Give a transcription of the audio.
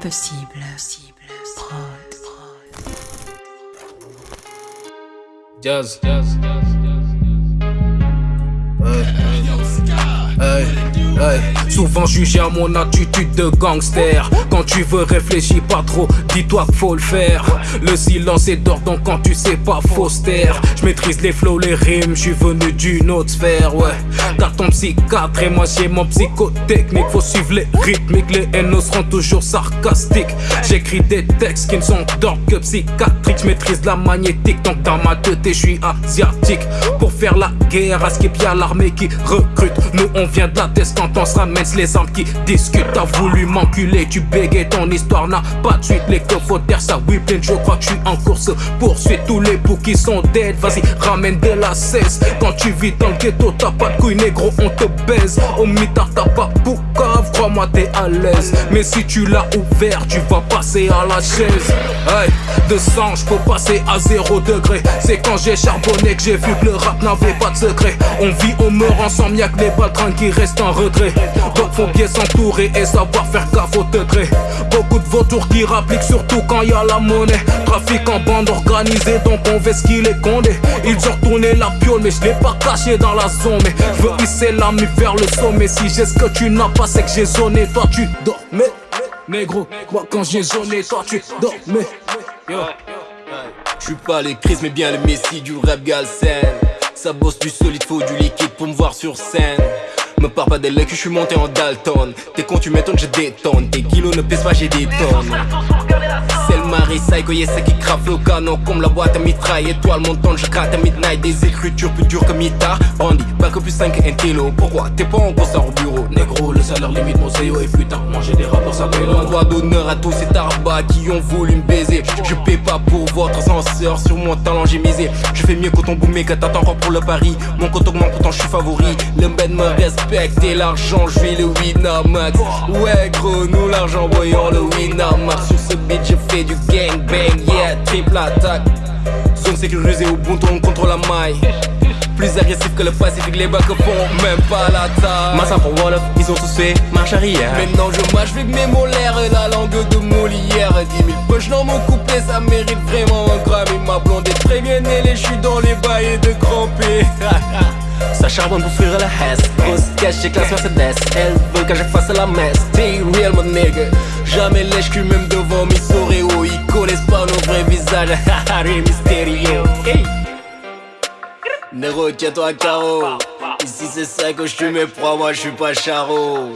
Impossible. Prod. Jazz. Hey, Souvent jugé à mon attitude de gangster. Quand tu veux réfléchir pas trop, dis-toi qu'il faut le faire. Le silence est d'or donc quand tu sais pas faut Je maîtrise les flows, les rimes, je suis venu d'une autre sphère ouais. T'as ton psychiatre et moi j'ai mon psychotechnique. Faut suivre les rythmiques, les haines seront toujours sarcastiques. J'écris des textes qui ne sont d'ordre que psychiatriques Je maîtrise la magnétique donc dans ma tête je suis asiatique. Pour faire la guerre à ce qu'il y a l'armée qui recrute Nous on vient de la tête quand on se ramène les armes qui discutent T'as voulu m'enculer, tu bégayes, ton histoire n'a pas de suite. Les que faut taire ça, oui plein, je crois que je suis en course. Poursuite tous les boucs qui sont dead, vas-y ramène de la cesse. Quand tu vis dans le ghetto, t'as pas de couilles négro, on te baise. Au mitard t'as pas crois-moi t'es à l'aise. Mais si tu l'as ouvert, tu vas passer à la chaise. Hey, de sang, peux passer à zéro degré. C'est quand j'ai charbonné que j'ai vu que le rap n'avait pas de secret. On vit, on meurt ensemble, y'a que les baltrins qui restent en retrait. Donc faut bien s'entourer et savoir faire gaffe au degré. Beaucoup de vautours qui rappliquent surtout quand y a la monnaie. Trafic en bande organisée donc on veut ce qu'il est condé Ils ont retourné la piole mais je l'ai pas caché dans la zone. Mais je veux hisser l'ami vers le sommet. Si j'ai ce que tu n'as pas c'est que j'ai zoné Toi tu dormais. Négro, moi quand j'ai zoné toi tu dormais. Yo. Je suis pas les crises mais bien le messie du rap galsen. Ça bosse du solide, faut du liquide pour me voir sur scène. Me parle pas des que je suis monté en Dalton. T'es con tu m'étonnes je détonne. Tes kilos ne pèsent pas j'ai des tonnes C'est le mari psycho c'est qui crave le canon Comme la boîte à mitraille Étoile montante je gratte à midnight. Des écritures plus dures que Mita Brandy pas que plus 5 un kilo. Pourquoi? T'es pas en concert au bureau. Négro le salaire limite mon CEO et putain. Manger des rapports ça paye Un droit d'honneur à tous ces tarbas qui ont voulu me baiser. Je paie pas pour votre censeur Sur mon talent j'ai misé Je fais mieux que ton boomé que t'attends encore pour le pari? Mon compte augmente pourtant je suis favori. Le bed me respecte et l'argent je vis le Winamax. Ouais gros nous l'argent voyons le Winamax fais du gang bang yeah triple attaque Zone sécurisée au bon ton contre la maille plus agressif que le Pacifique, les bacs font même pas la taille. Massa pour Wolof, ils ont tous fait marche arrière. Maintenant je mâche avec mes molaires et la langue de Molière. 10 000 poches dans mon couplet, ça mérite vraiment un Grammy. Ma blonde est très bien ailée, je suis dans les bails de crampé. Ça charbonne pour fuir la hesse Grosse cash, j'ai classe Mercedes Elle veut que je fasse la messe. Be real mon nigga. Jamais lèche cul même devant mes soréos Ils connaissent pas nos vrais visages. Haha, mystérieux. Hey. Nero, tiens-toi à carreau Ici c'est ça que je suis proies, moi je suis pas charo